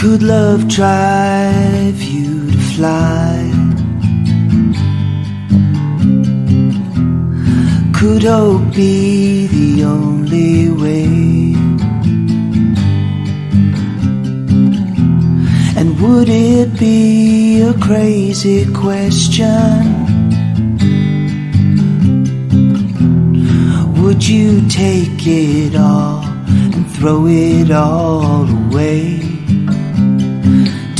Could love drive you to fly? Could hope be the only way? And would it be a crazy question? Would you take it all and throw it all away?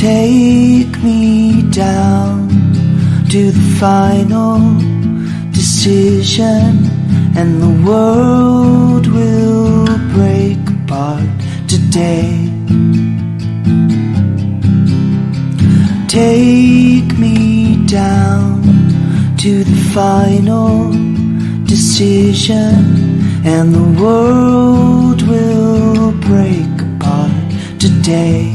Take me down to the final decision, and the world will break apart today. Take me down to the final decision, and the world will break apart today.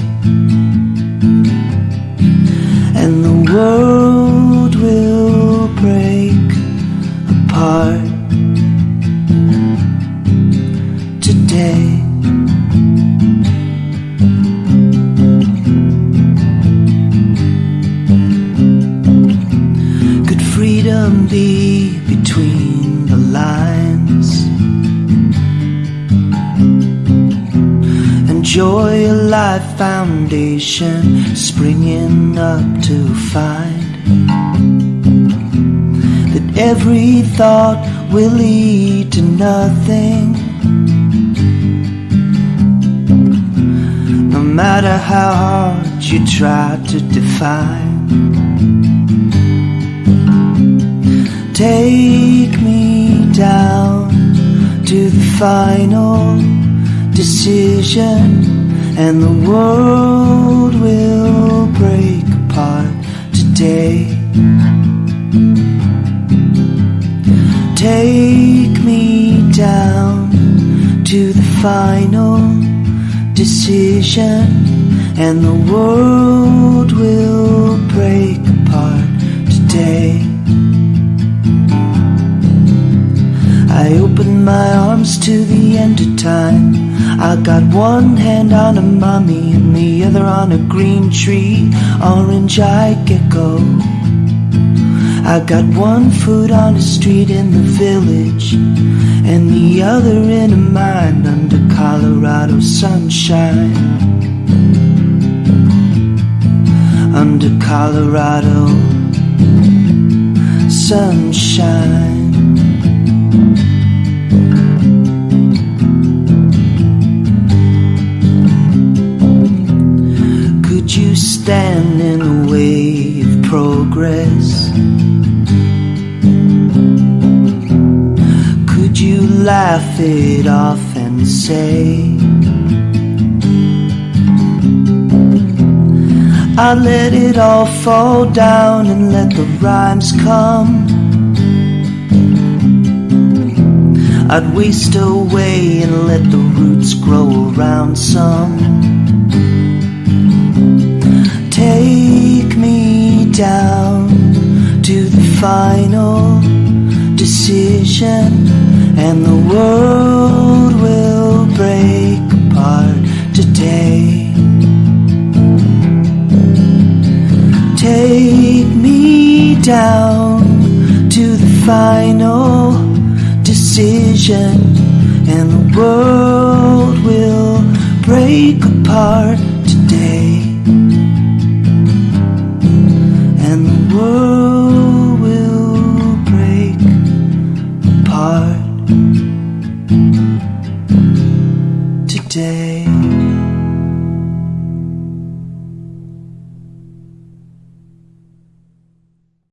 Freedom be between the lines? Enjoy a life foundation springing up to find that every thought will lead to nothing. No matter how hard you try to define. Take me down to the final decision, and the world will break apart today. Take me down to the final decision, and the world will arms to the end of time. I got one hand on a mummy and the other on a green tree, orange eyed gecko. I got one foot on a street in the village and the other in a mine under Colorado sunshine. Under Colorado sunshine. Stand in the way of progress? Could you laugh it off and say, I let it all fall down and let the rhymes come? I'd waste away and let the roots grow around some. Down to the final decision, and the world will break apart today. Take me down to the final decision, and the world will break apart day.